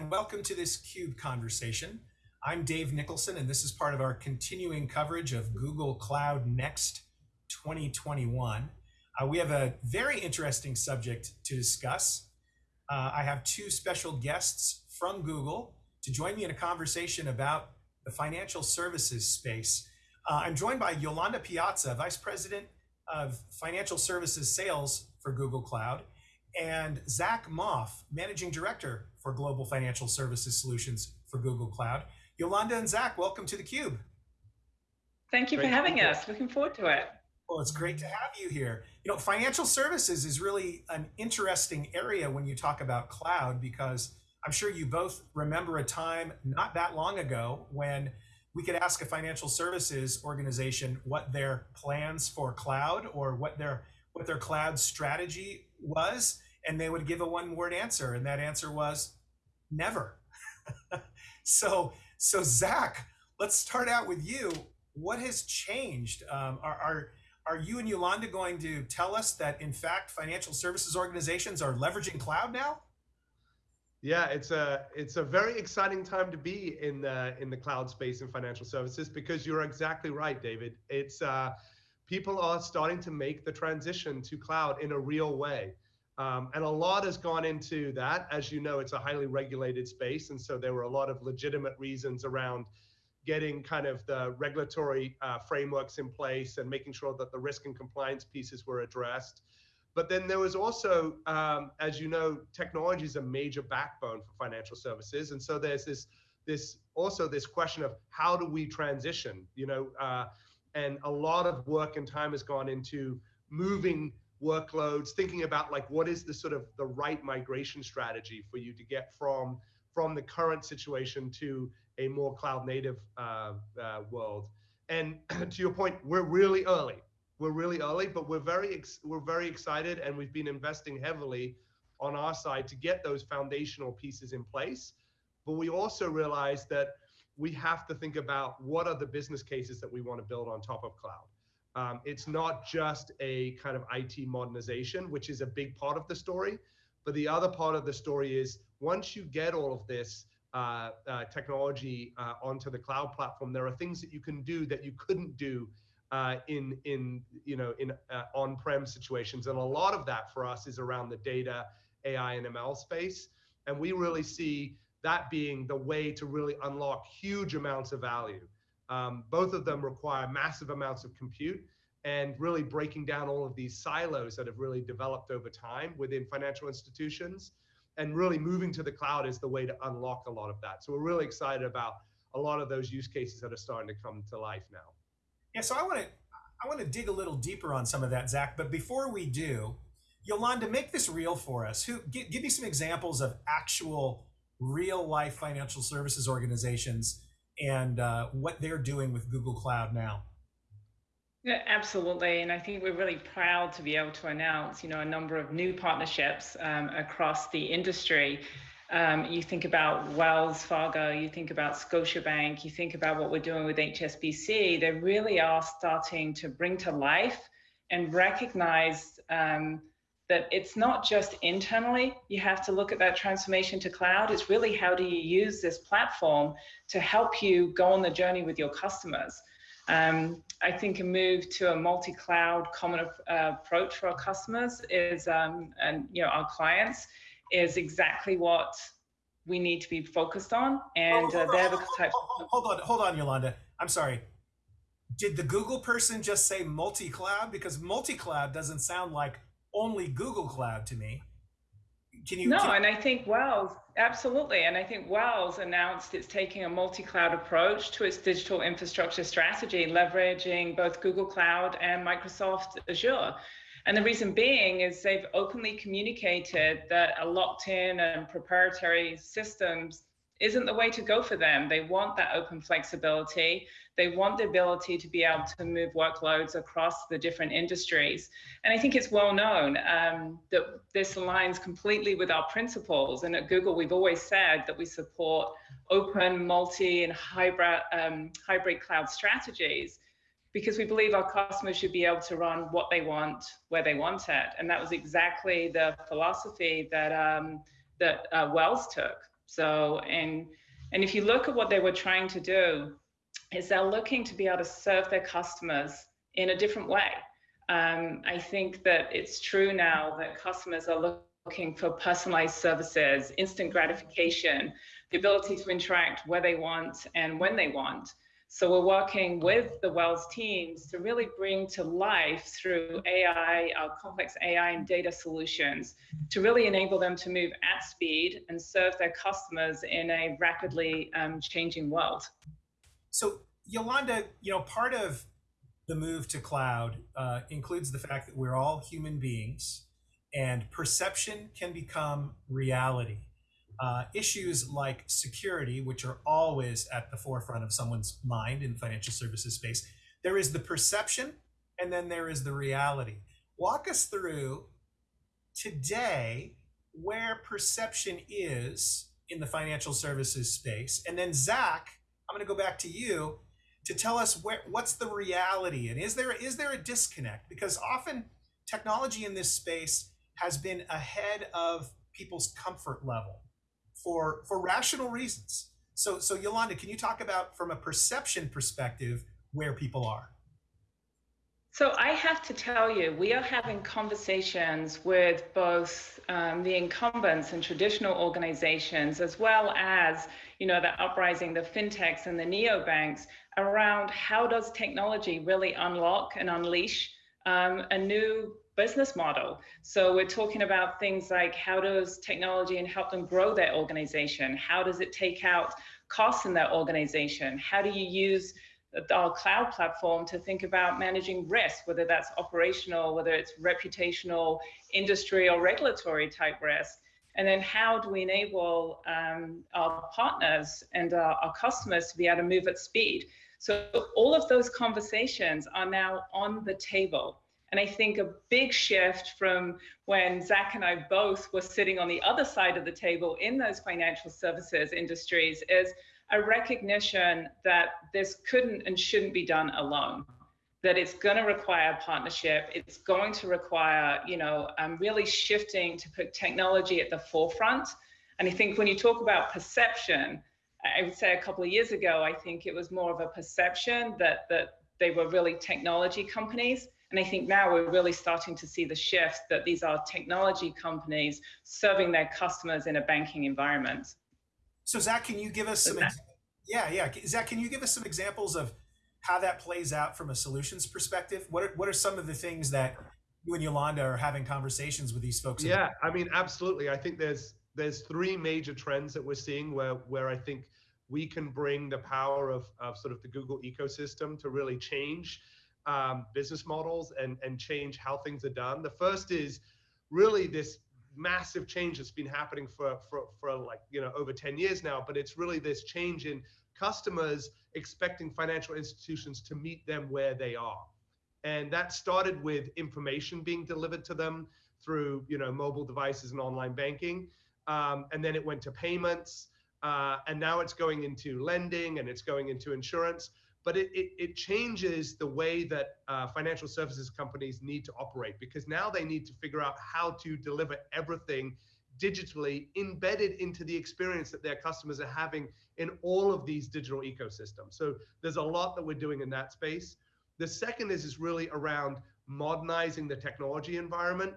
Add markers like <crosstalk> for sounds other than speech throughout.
and welcome to this CUBE conversation. I'm Dave Nicholson, and this is part of our continuing coverage of Google Cloud Next 2021. Uh, we have a very interesting subject to discuss. Uh, I have two special guests from Google to join me in a conversation about the financial services space. Uh, I'm joined by Yolanda Piazza, Vice President of Financial Services Sales for Google Cloud, and Zach Maufe, Managing Director for Global Financial Services Solutions for Google Cloud. Yolanda and Zach, welcome to theCUBE. Thank you great for having us. Looking forward to it. Well, it's great to have you here. You know, financial services is really an interesting area when you talk about cloud because I'm sure you both remember a time not that long ago when we could ask a financial services organization what their plans for cloud or what their what their cloud strategy was and they would give a one word answer and that answer was never <laughs> so so zach let's start out with you what has changed um, are, are are you and yolanda going to tell us that in fact financial services organizations are leveraging cloud now yeah, it's a it's a very exciting time to be in the in the cloud space in financial services because you're exactly right, David. It's uh, people are starting to make the transition to cloud in a real way. Um, and a lot has gone into that. As you know, it's a highly regulated space. And so there were a lot of legitimate reasons around getting kind of the regulatory uh, frameworks in place and making sure that the risk and compliance pieces were addressed. But then there was also, um, as you know, technology is a major backbone for financial services. And so there's this, this also this question of how do we transition, you know, uh, and a lot of work and time has gone into moving workloads, thinking about like what is the sort of the right migration strategy for you to get from from the current situation to a more cloud native uh, uh, world. And <clears throat> to your point, we're really early. We're really early, but we're very ex- we're very excited, and we've been investing heavily on our side to get those foundational pieces in place. But we also realize that we have to think about what are the business cases that we want to build on top of cloud. Um, it's not just a kind of IT modernization, which is a big part of the story, but the other part of the story is once you get all of this uh, uh, technology uh, onto the cloud platform, there are things that you can do that you couldn't do uh, in in you know in uh, on-prem situations, and a lot of that for us is around the data, AI, and ML space, and we really see that being the way to really unlock huge amounts of value. Um, both of them require massive amounts of compute and really breaking down all of these silos that have really developed over time within financial institutions and really moving to the cloud is the way to unlock a lot of that. So we're really excited about a lot of those use cases that are starting to come to life now. Yeah, so I want to I want to dig a little deeper on some of that, Zach. But before we do, Yolanda, make this real for us. Who give, give me some examples of actual real life financial services organizations and uh, what they're doing with Google Cloud now. Yeah, absolutely. And I think we're really proud to be able to announce, you know, a number of new partnerships um, across the industry. Um, you think about Wells Fargo, you think about Scotiabank, you think about what we're doing with HSBC, they really are starting to bring to life and recognize um, that it's not just internally, you have to look at that transformation to cloud. It's really how do you use this platform to help you go on the journey with your customers. Um, I think a move to a multi-cloud common uh, approach for our customers is, um, and you know, our clients, is exactly what we need to be focused on. And uh, they're the type. Hold on, hold on, Yolanda. I'm sorry. Did the Google person just say multi-cloud? Because multi-cloud doesn't sound like only Google Cloud to me. Can you? No, can and I think Wells, absolutely. And I think Wells announced it's taking a multi cloud approach to its digital infrastructure strategy, leveraging both Google Cloud and Microsoft Azure. And the reason being is they've openly communicated that a locked in and proprietary systems isn't the way to go for them. They want that open flexibility. They want the ability to be able to move workloads across the different industries. And I think it's well known um, that this aligns completely with our principles. And at Google, we've always said that we support open, multi, and hybrid, um, hybrid cloud strategies because we believe our customers should be able to run what they want, where they want it. And that was exactly the philosophy that, um, that uh, Wells took. So, and, and if you look at what they were trying to do, is they're looking to be able to serve their customers in a different way. Um, I think that it's true now that customers are looking for personalized services, instant gratification, the ability to interact where they want and when they want. So we're working with the Wells teams to really bring to life through AI, our complex AI and data solutions, to really enable them to move at speed and serve their customers in a rapidly um, changing world. So Yolanda, you know, part of the move to cloud uh, includes the fact that we're all human beings and perception can become reality uh, issues like security, which are always at the forefront of someone's mind in financial services space, there is the perception and then there is the reality. Walk us through today where perception is in the financial services space. And then Zach, I'm going to go back to you to tell us where, what's the reality and is there is there a disconnect because often technology in this space has been ahead of people's comfort level for for rational reasons. So so Yolanda, can you talk about from a perception perspective where people are? So I have to tell you, we are having conversations with both um, the incumbents and traditional organizations, as well as you know the uprising, the fintechs and the neobanks, around how does technology really unlock and unleash um, a new business model. So we're talking about things like how does technology and help them grow their organization? How does it take out costs in their organization? How do you use our cloud platform to think about managing risk, whether that's operational, whether it's reputational, industry or regulatory type risk? And then how do we enable um, our partners and our, our customers to be able to move at speed? So all of those conversations are now on the table. And I think a big shift from when Zach and I both were sitting on the other side of the table in those financial services industries is a recognition that this couldn't and shouldn't be done alone that it's going to require partnership. It's going to require you know um, really shifting to put technology at the forefront. And i think when you talk about perception i would say a couple of years ago i think it was more of a perception that that they were really technology companies and I think now we're really starting to see the shift that these are technology companies serving their customers in a banking environment. So Zach, can you give us some, yeah, yeah. Zach, can you give us some examples of how that plays out from a solutions perspective? What are, what are some of the things that you and Yolanda are having conversations with these folks yeah, about? I mean, absolutely. I think there's there's three major trends that we're seeing where where I think we can bring the power of, of sort of the Google ecosystem to really change um, business models and, and change how things are done. The first is really this massive change that's been happening for, for, for like, you know, over 10 years now, but it's really this change in customers expecting financial institutions to meet them where they are. And that started with information being delivered to them through, you know, mobile devices and online banking. Um, and then it went to payments. Uh, and now it's going into lending and it's going into insurance but it, it, it, changes the way that uh, financial services companies need to operate because now they need to figure out how to deliver everything digitally embedded into the experience that their customers are having in all of these digital ecosystems. So there's a lot that we're doing in that space. The second is, is really around modernizing the technology environment.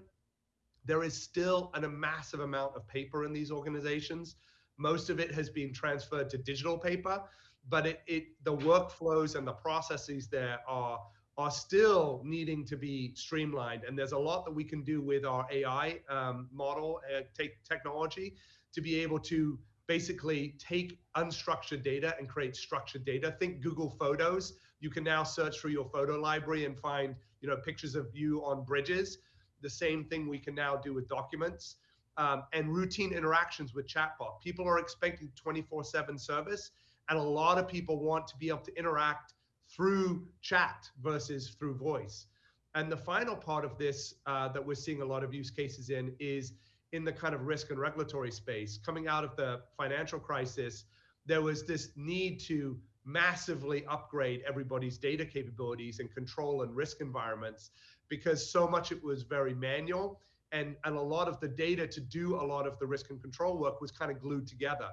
There is still an, a massive amount of paper in these organizations. Most of it has been transferred to digital paper but it, it the workflows and the processes there are are still needing to be streamlined. And there's a lot that we can do with our ai um, model uh, take technology to be able to basically take unstructured data and create structured data. Think google photos. You can now search through your photo library and find you know pictures of you on bridges. The same thing we can now do with documents um, and routine interactions with chatbot. People are expecting 24 7 service and a lot of people want to be able to interact through chat versus through voice. And the final part of this uh, that we're seeing a lot of use cases in is in the kind of risk and regulatory space. Coming out of the financial crisis, there was this need to massively upgrade everybody's data capabilities and control and risk environments because so much it was very manual and, and a lot of the data to do a lot of the risk and control work was kind of glued together.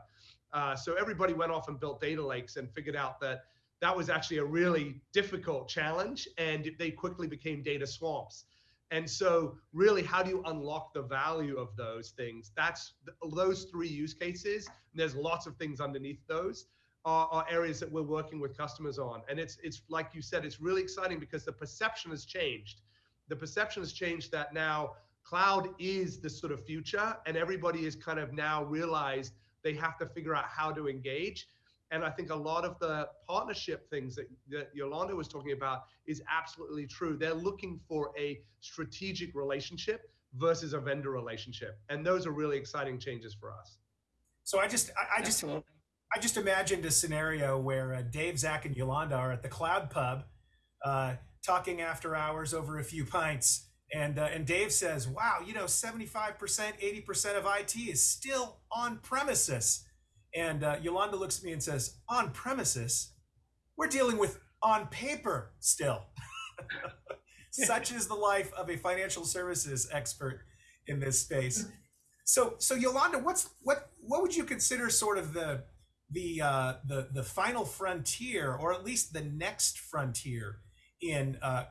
Uh, so everybody went off and built data lakes and figured out that that was actually a really difficult challenge and they quickly became data swamps. And so really, how do you unlock the value of those things? That's those three use cases. And there's lots of things underneath those are, are areas that we're working with customers on. And it's, it's like you said, it's really exciting because the perception has changed. The perception has changed that now cloud is the sort of future and everybody is kind of now realized they have to figure out how to engage. And I think a lot of the partnership things that, that Yolanda was talking about is absolutely true. They're looking for a strategic relationship versus a vendor relationship. And those are really exciting changes for us. So I just, I, I just, Absolutely. I just imagined a scenario where uh, Dave, Zach, and Yolanda are at the Cloud Pub, uh, talking after hours over a few pints, and uh, and Dave says, "Wow, you know, seventy five percent, eighty percent of IT is still on premises." And uh, Yolanda looks at me and says, "On premises? We're dealing with on paper still." <laughs> Such is the life of a financial services expert in this space. So, so Yolanda, what's what what would you consider sort of the the uh, the the final frontier, or at least the next frontier in uh,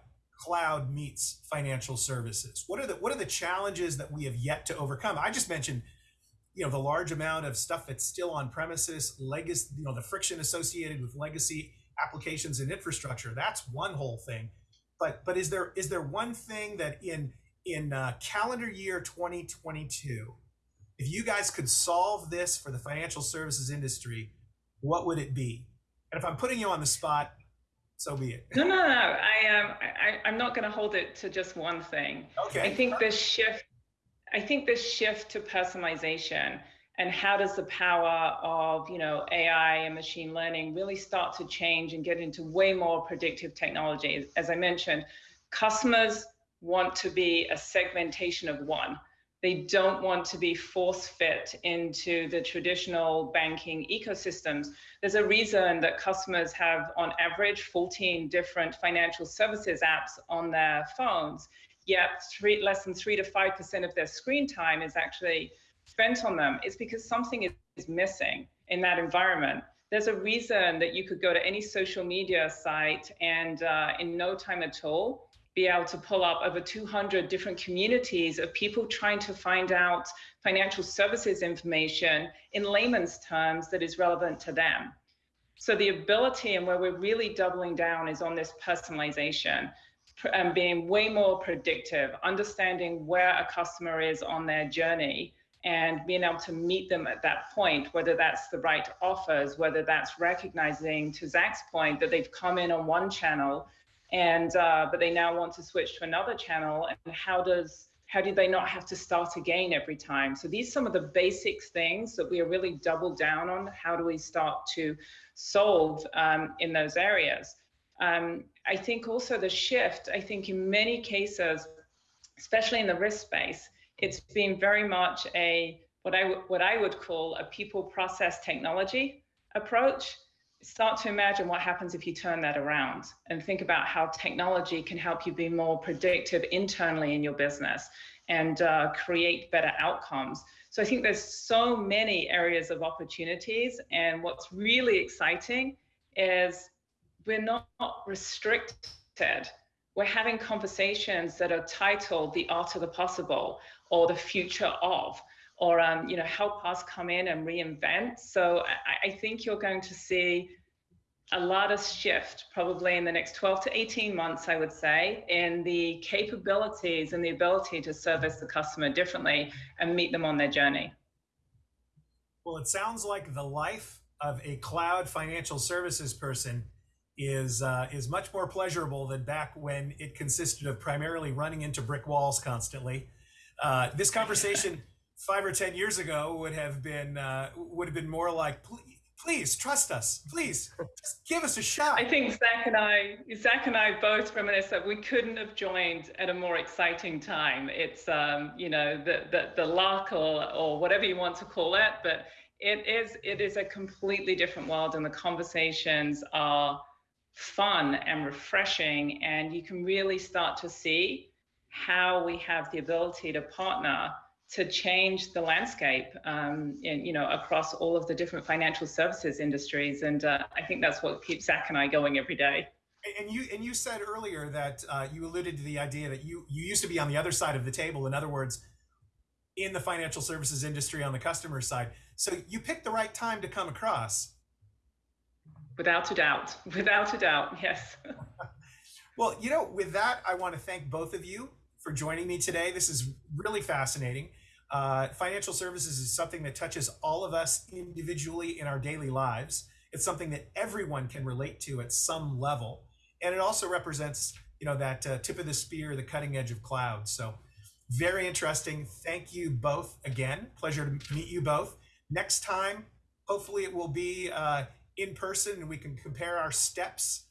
cloud meets financial services? What are the what are the challenges that we have yet to overcome? I just mentioned, you know, the large amount of stuff that's still on premises, legacy, you know, the friction associated with legacy applications and infrastructure. That's one whole thing. But but is there is there one thing that in in uh, calendar year 2022 if you guys could solve this for the financial services industry, what would it be? And if I'm putting you on the spot, so be it. No, no, no. I am. Um, I, I'm not going to hold it to just one thing. Okay. I think this shift. I think this shift to personalization and how does the power of you know AI and machine learning really start to change and get into way more predictive technology? As I mentioned, customers want to be a segmentation of one they don't want to be force fit into the traditional banking ecosystems. There's a reason that customers have, on average, 14 different financial services apps on their phones, yet three, less than 3 to 5% of their screen time is actually spent on them. It's because something is missing in that environment. There's a reason that you could go to any social media site and uh, in no time at all, be able to pull up over 200 different communities of people trying to find out financial services information in layman's terms that is relevant to them. So the ability and where we're really doubling down is on this personalization and um, being way more predictive, understanding where a customer is on their journey and being able to meet them at that point, whether that's the right offers, whether that's recognizing to Zach's point that they've come in on one channel and uh, but they now want to switch to another channel and how does how do they not have to start again every time? So these are some of the basic things that we are really doubled down on. How do we start to solve um, in those areas? Um, i think also the shift i think in many cases especially in the risk space it's been very much a what i what i would call a people process technology approach start to imagine what happens if you turn that around and think about how technology can help you be more predictive internally in your business and uh, create better outcomes. So I think there's so many areas of opportunities. And what's really exciting is we're not restricted. We're having conversations that are titled The Art of the Possible or The Future of or um, you know help us come in and reinvent. So I, I think you're going to see a lot of shift probably in the next 12 to 18 months, I would say, in the capabilities and the ability to service the customer differently and meet them on their journey. Well, it sounds like the life of a cloud financial services person is uh, is much more pleasurable than back when it consisted of primarily running into brick walls constantly. Uh, this <laughs> conversation five or ten years ago would have been uh, would have been more like, please please trust us. Please just give us a shot. I think Zach and I, Zach and I both reminisce that we couldn't have joined at a more exciting time. It's um, you know the the the luck or or whatever you want to call it, but it is it is a completely different world, and the conversations are fun and refreshing, and you can really start to see how we have the ability to partner to change the landscape um, in, you know, across all of the different financial services industries. And uh, I think that's what keeps Zach and I going every day. And you and you said earlier that uh, you alluded to the idea that you you used to be on the other side of the table. In other words, in the financial services industry on the customer side. So you picked the right time to come across. Without a doubt. <laughs> Without a doubt. Yes. <laughs> well, you know, with that, I want to thank both of you for joining me today. This is really fascinating. Uh, financial services is something that touches all of us individually in our daily lives. It's something that everyone can relate to at some level, and it also represents, you know, that uh, tip of the spear, the cutting edge of cloud. So, very interesting. Thank you both again. Pleasure to meet you both. Next time, hopefully, it will be uh, in person, and we can compare our steps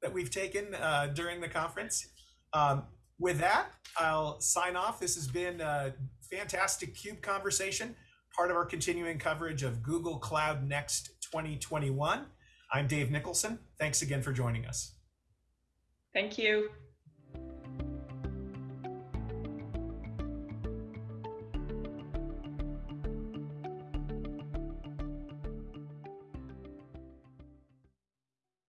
that we've taken uh, during the conference. Um, with that, I'll sign off. This has been a fantastic CUBE conversation, part of our continuing coverage of Google Cloud Next 2021. I'm Dave Nicholson. Thanks again for joining us. Thank you.